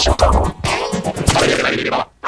しようか。れ